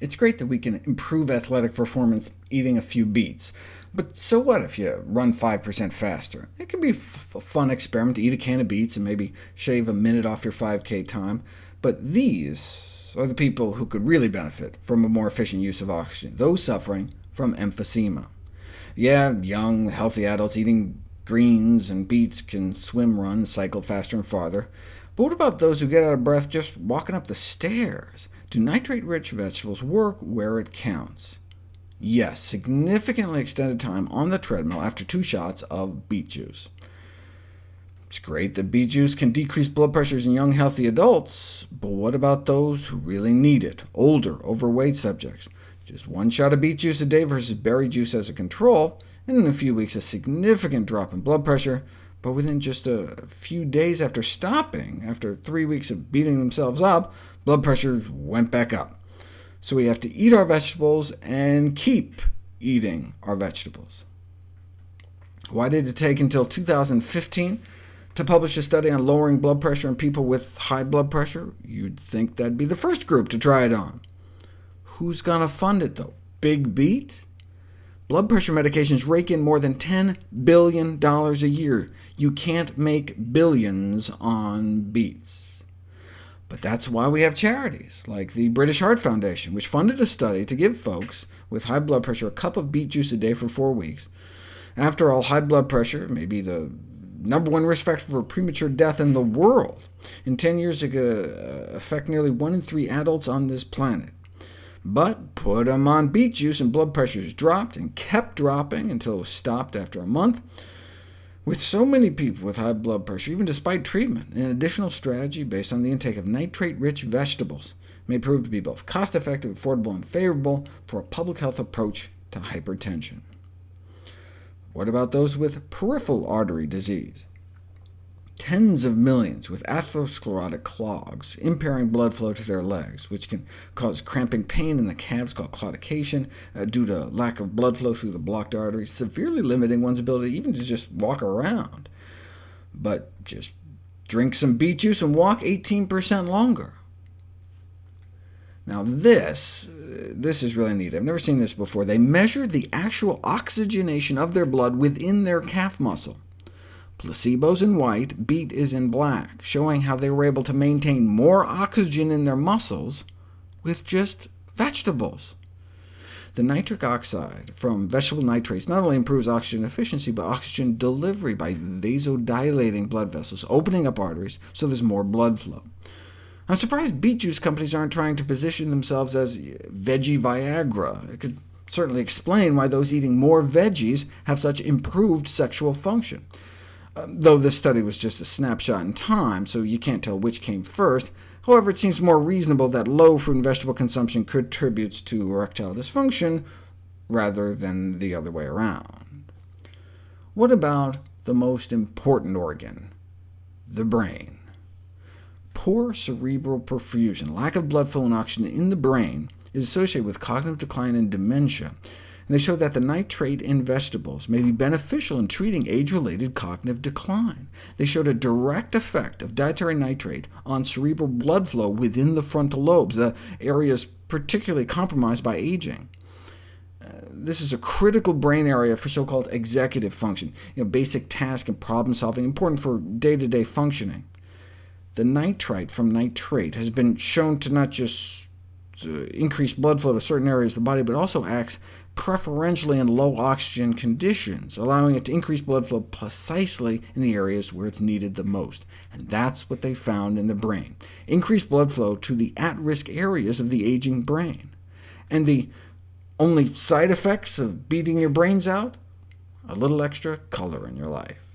It's great that we can improve athletic performance eating a few beets, but so what if you run 5% faster? It can be a fun experiment to eat a can of beets and maybe shave a minute off your 5k time, but these are the people who could really benefit from a more efficient use of oxygen, those suffering from emphysema. Yeah, young, healthy adults eating greens and beets can swim, run, cycle faster and farther, but what about those who get out of breath just walking up the stairs? Do nitrate-rich vegetables work where it counts? Yes, significantly extended time on the treadmill after two shots of beet juice. It's great that beet juice can decrease blood pressures in young, healthy adults, but what about those who really need it, older, overweight subjects? Just one shot of beet juice a day versus berry juice as a control, and in a few weeks a significant drop in blood pressure, but within just a few days after stopping, after three weeks of beating themselves up, blood pressure went back up. So we have to eat our vegetables and keep eating our vegetables. Why did it take until 2015 to publish a study on lowering blood pressure in people with high blood pressure? You'd think that'd be the first group to try it on. Who's going to fund it, though? Big Beet? Blood pressure medications rake in more than $10 billion a year. You can't make billions on beets. But that's why we have charities, like the British Heart Foundation, which funded a study to give folks with high blood pressure a cup of beet juice a day for four weeks. After all, high blood pressure may be the number one risk factor for premature death in the world. In 10 years, it could uh, affect nearly one in three adults on this planet. But put them on beet juice, and blood pressures dropped, and kept dropping until it was stopped after a month. With so many people with high blood pressure, even despite treatment, an additional strategy based on the intake of nitrate-rich vegetables may prove to be both cost-effective, affordable, and favorable for a public health approach to hypertension. What about those with peripheral artery disease? Tens of millions with atherosclerotic clogs, impairing blood flow to their legs, which can cause cramping pain in the calves called claudication, uh, due to lack of blood flow through the blocked arteries, severely limiting one's ability even to just walk around. But just drink some beet juice and walk 18% longer. Now this, uh, this is really neat. I've never seen this before. They measured the actual oxygenation of their blood within their calf muscle. Placebo's in white, beet is in black, showing how they were able to maintain more oxygen in their muscles with just vegetables. The nitric oxide from vegetable nitrates not only improves oxygen efficiency, but oxygen delivery by vasodilating blood vessels, opening up arteries so there's more blood flow. I'm surprised beet juice companies aren't trying to position themselves as veggie Viagra. It could certainly explain why those eating more veggies have such improved sexual function. Um, though this study was just a snapshot in time, so you can't tell which came first. However, it seems more reasonable that low fruit and vegetable consumption contributes to erectile dysfunction, rather than the other way around. What about the most important organ, the brain? Poor cerebral perfusion, lack of blood flow and oxygen in the brain, is associated with cognitive decline and dementia, and they show that the nitrate in vegetables may be beneficial in treating age-related cognitive decline. They showed a direct effect of dietary nitrate on cerebral blood flow within the frontal lobes, the areas particularly compromised by aging. Uh, this is a critical brain area for so-called executive function, you know, basic task and problem-solving, important for day-to-day -day functioning. The nitrite from nitrate has been shown to not just increase blood flow to certain areas of the body, but also acts preferentially in low oxygen conditions, allowing it to increase blood flow precisely in the areas where it's needed the most. And that's what they found in the brain. Increased blood flow to the at-risk areas of the aging brain. And the only side effects of beating your brains out? A little extra color in your life.